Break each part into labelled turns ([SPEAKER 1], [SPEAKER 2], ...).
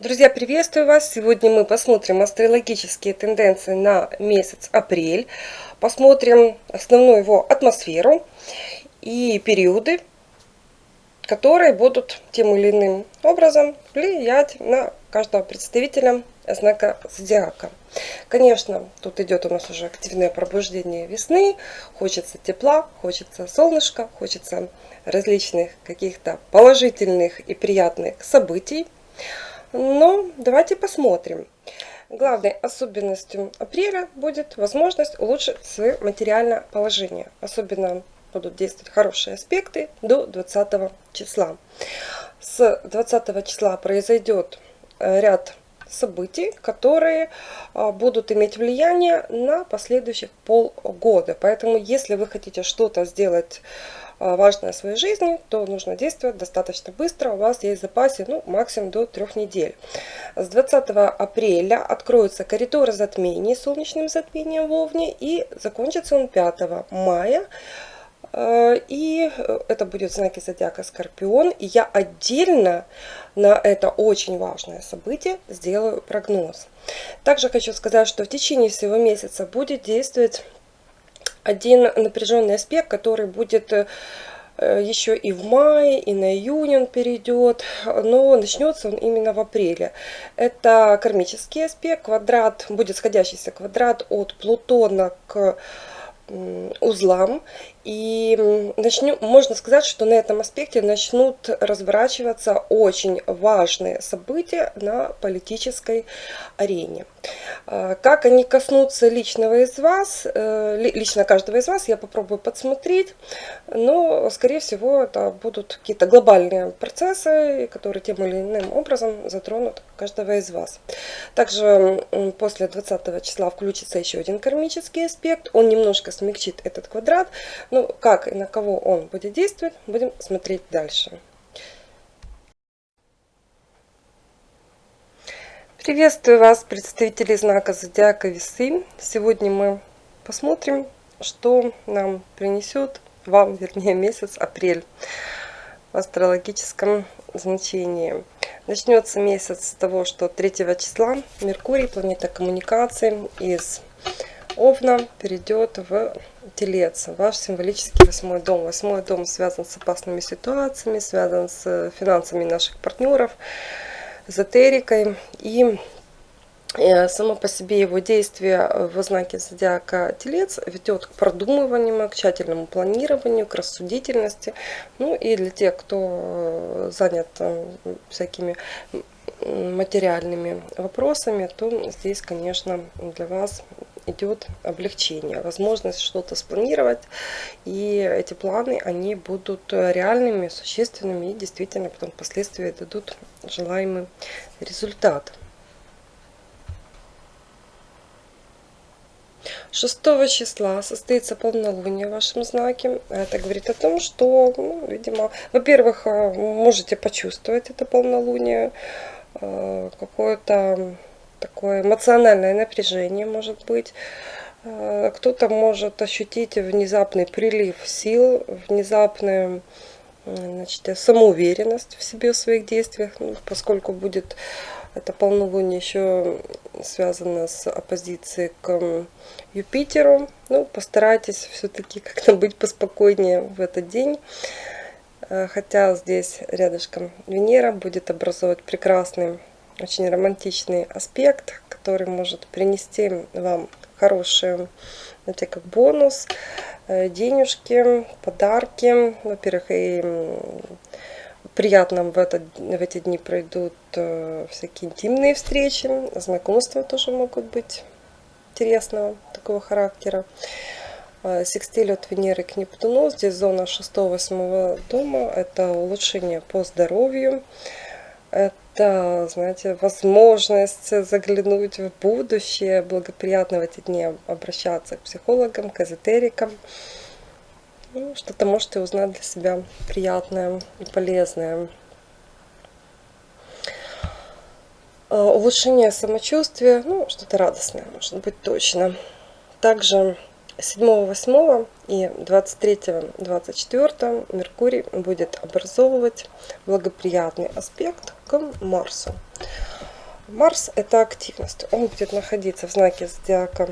[SPEAKER 1] Друзья, приветствую вас! Сегодня мы посмотрим астрологические тенденции на месяц апрель. Посмотрим основную его атмосферу и периоды, которые будут тем или иным образом влиять на каждого представителя знака зодиака. Конечно, тут идет у нас уже активное пробуждение весны. Хочется тепла, хочется солнышка, хочется различных каких-то положительных и приятных событий. Но давайте посмотрим. Главной особенностью апреля будет возможность улучшить свое материальное положение. Особенно будут действовать хорошие аспекты до 20 числа. С 20 числа произойдет э, ряд событий, которые а, будут иметь влияние на последующих полгода. Поэтому, если вы хотите что-то сделать важное в своей жизни, то нужно действовать достаточно быстро. У вас есть в запасе ну, максимум до трех недель. С 20 апреля откроются коридоры затмений солнечным затмением в Овне и закончится он 5 мая. А, и это будет знаки зодиака Скорпион. И я отдельно на это очень важное событие сделаю прогноз. Также хочу сказать, что в течение всего месяца будет действовать один напряженный аспект, который будет э, еще и в мае, и на июнь он перейдет, но начнется он именно в апреле. Это кармический аспект, квадрат, будет сходящийся квадрат от Плутона к узлам. И начнем, можно сказать, что на этом аспекте начнут разворачиваться очень важные события на политической арене. А, как они коснутся личного из вас, э, лично каждого из вас, я попробую подсмотреть, но, скорее всего, это будут какие-то глобальные процессы, которые тем или иным образом затронут каждого из вас. Также после 20 числа включится еще один кармический аспект, он немножко смягчит этот квадрат, ну, как и на кого он будет действовать, будем смотреть дальше. Приветствую вас, представители знака Зодиака Весы. Сегодня мы посмотрим, что нам принесет вам, вернее, месяц апрель в астрологическом значении. Начнется месяц с того, что 3 числа Меркурий, планета коммуникации, из Овна перейдет в Телец, ваш символический восьмой дом. Восьмой дом связан с опасными ситуациями, связан с финансами наших партнеров, эзотерикой. И э, само по себе его действие в знаке зодиака Телец ведет к продумыванию, к тщательному планированию, к рассудительности. Ну и для тех, кто занят э, всякими материальными вопросами, то здесь, конечно, для вас идет облегчение, возможность что-то спланировать, и эти планы, они будут реальными, существенными, и действительно потом впоследствии дадут желаемый результат. 6 числа состоится полнолуние в вашем знаке. Это говорит о том, что, ну, видимо, во-первых, можете почувствовать это полнолуние, э, какое-то такое эмоциональное напряжение может быть. Э, кто-то может ощутить внезапный прилив сил, внезапную значит, самоуверенность в себе, в своих действиях, ну, поскольку будет это полнолуние еще связано с оппозицией к Юпитеру. Ну, постарайтесь все-таки как-то быть поспокойнее в этот день. Э, хотя здесь рядышком Венера будет образовать прекрасный очень романтичный аспект, который может принести вам хорошие, знаете, как бонус, э, денежки, подарки. Во-первых, и приятно в, этот, в эти дни пройдут э, всякие интимные встречи, знакомства тоже могут быть интересного такого характера. Э, секстиль от Венеры к Нептуну, здесь зона 6-8 дома, это улучшение по здоровью, это, знаете, возможность заглянуть в будущее, благоприятно в эти дни обращаться к психологам, к эзотерикам. Ну, Что-то можете узнать для себя приятное и полезное. А, улучшение самочувствия, ну, что-то радостное, может быть, точно. Также 7-8 и 23-24 Меркурий будет образовывать благоприятный аспект к Марсу. Марс – это активность. Он будет находиться в знаке зодиака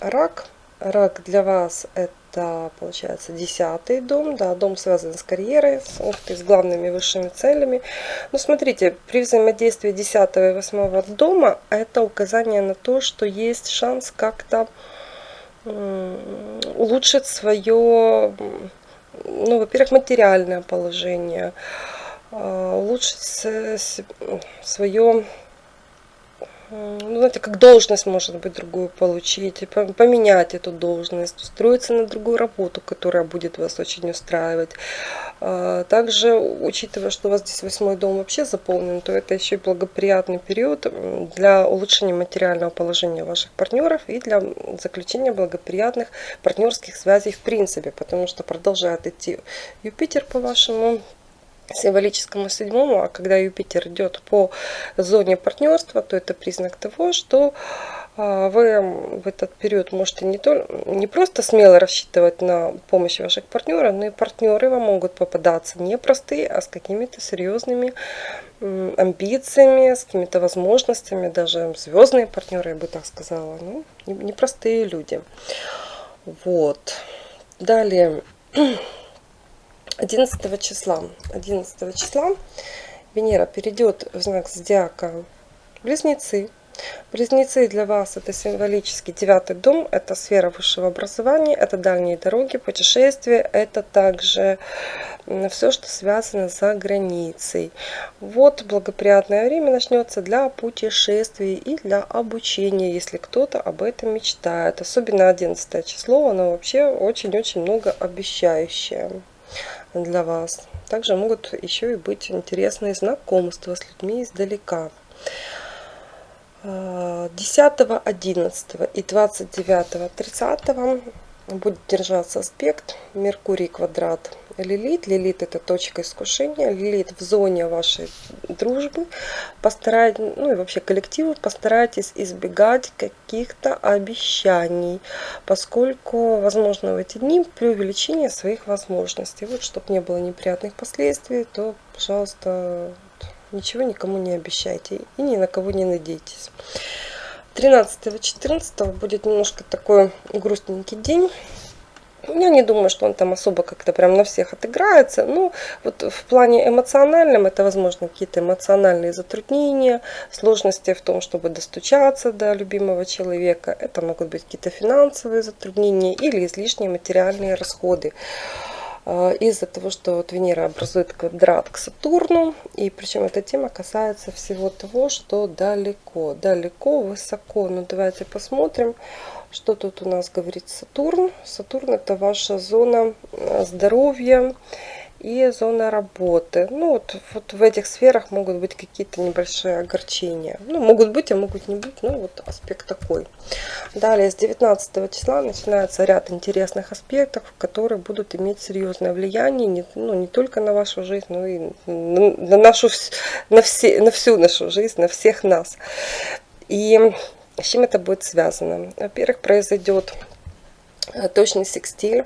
[SPEAKER 1] Рак. Рак для вас – это, получается, десятый дом. Да, дом связан с карьерой, с, ух ты, с главными высшими целями. Но смотрите, при взаимодействии 10 и 8 дома – это указание на то, что есть шанс как-то улучшить свое, ну, во-первых, материальное положение, а, улучшить свое ну, знаете, как должность, может быть, другую получить, поменять эту должность, устроиться на другую работу, которая будет вас очень устраивать. А, также, учитывая, что у вас здесь восьмой дом вообще заполнен, то это еще и благоприятный период для улучшения материального положения ваших партнеров и для заключения благоприятных партнерских связей в принципе, потому что продолжает идти Юпитер по вашему символическому седьмому, а когда Юпитер идет по зоне партнерства, то это признак того, что а, вы в этот период можете не, то, не просто смело рассчитывать на помощь ваших партнеров, но и партнеры вам могут попадаться не простые, а с какими-то серьезными амбициями, с какими-то возможностями, даже звездные партнеры, я бы так сказала, ну, непростые люди. Вот. Далее. 11 числа. 11 числа Венера перейдет в знак зодиака Близнецы. Близнецы для вас это символический девятый дом, это сфера высшего образования, это дальние дороги, путешествия, это также все, что связано за границей. Вот благоприятное время начнется для путешествий и для обучения, если кто-то об этом мечтает. Особенно 11 число, оно вообще очень-очень много обещающее для вас. Также могут еще и быть интересные знакомства с людьми издалека. 10, 11 и 29, 30 будет держаться аспект Меркурий квадрат Лилит. Лилит это точка искушения. Лилит в зоне вашей дружбы. Постарайтесь, ну и вообще коллективы, постарайтесь избегать каких-то обещаний, поскольку возможно в эти дни преувеличение своих возможностей. Вот, чтобы не было неприятных последствий, то, пожалуйста, ничего никому не обещайте и ни на кого не надейтесь. 13-14 будет немножко такой грустненький день. Я не думаю, что он там особо как-то прям на всех отыграется. Ну, вот в плане эмоциональном это, возможно, какие-то эмоциональные затруднения, сложности в том, чтобы достучаться до любимого человека. Это могут быть какие-то финансовые затруднения или излишние материальные расходы. А, из-за того, что вот Венера образует квадрат к Сатурну, и причем эта тема касается всего того, что далеко, далеко, высоко. Ну давайте посмотрим, что тут у нас говорит Сатурн. Сатурн это ваша зона а, здоровья, и зона работы. Ну, вот, вот в этих сферах могут быть какие-то небольшие огорчения. Ну, могут быть, а могут не быть. Ну, вот аспект такой. Далее, с 19 числа начинается ряд интересных аспектов, которые будут иметь серьезное влияние не, ну, не только на вашу жизнь, но и на, на, нашу, на, все, на всю нашу жизнь, на всех нас. И с чем это будет связано? Во-первых, произойдет э, точный секстиль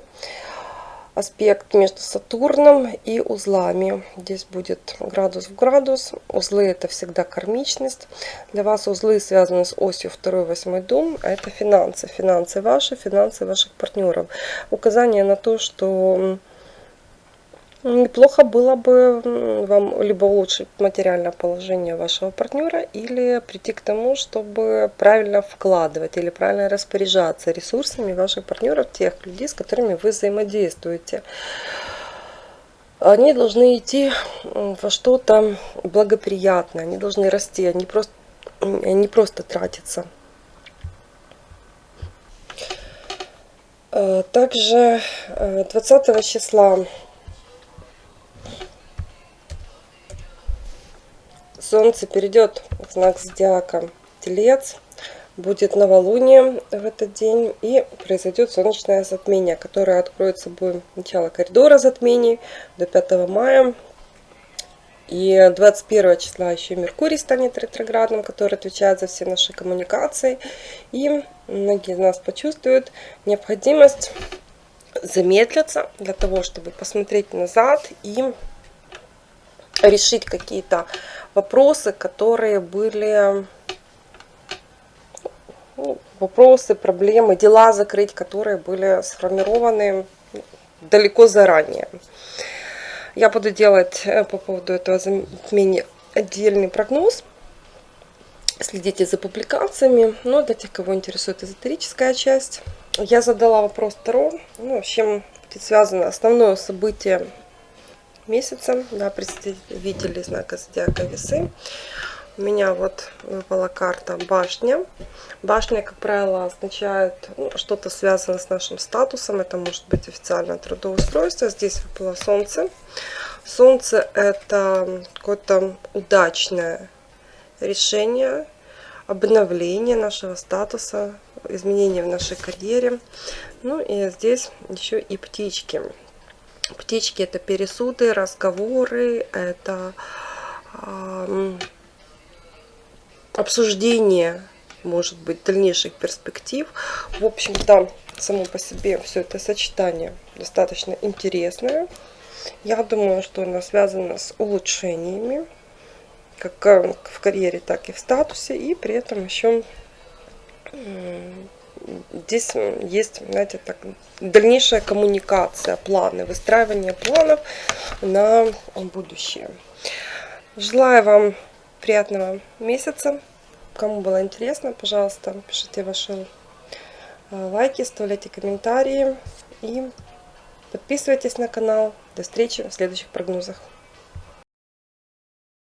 [SPEAKER 1] аспект между Сатурном и узлами. Здесь будет градус в градус. Узлы это всегда кармичность. Для вас узлы связаны с осью 2-8 дом. А это финансы. Финансы ваши, финансы ваших партнеров. Указание на то, что Неплохо было бы вам либо улучшить материальное положение вашего партнера, или прийти к тому, чтобы правильно вкладывать или правильно распоряжаться ресурсами ваших партнеров, тех людей, с которыми вы взаимодействуете. Они должны идти во что-то благоприятное, они должны расти, они просто, они просто тратятся. Э, также 20 э, числа Солнце перейдет в знак зодиака Телец. Будет новолуние в этот день и произойдет солнечное затмение, которое откроет собой начало коридора затмений до 5 мая. И 21 числа еще Меркурий станет ретроградным, который отвечает за все наши коммуникации. И многие из нас почувствуют необходимость замедлиться для того, чтобы посмотреть назад и решить какие-то вопросы, которые были ну, вопросы, проблемы, дела закрыть, которые были сформированы далеко заранее. Я буду делать э, по поводу этого затмения отдельный прогноз. Следите за публикациями. Но для тех, кого интересует эзотерическая часть, я задала вопрос Таро. Ну, с чем будет связано основное событие месяца. Да, представители знака зодиака весы. У меня вот выпала карта башня. Башня, как правило, означает ну, что-то связанное с нашим статусом. Это может быть официальное трудоустройство. Здесь выпало солнце. Солнце это какое-то удачное решение, обновление нашего статуса, изменения в нашей карьере. Ну и здесь еще и птички. Птички это пересуды, разговоры, это обсуждение, может быть, дальнейших перспектив. В общем-то, само по себе все это сочетание достаточно интересное. Я думаю, что оно связано с улучшениями, как э, в карьере, так и в статусе. И при этом еще здесь есть, знаете, так, дальнейшая коммуникация, планы, выстраивание планов на будущее. Желаю вам приятного месяца. Кому было интересно, пожалуйста, пишите ваши э, лайки, оставляйте комментарии и подписывайтесь на канал. До встречи в следующих прогнозах.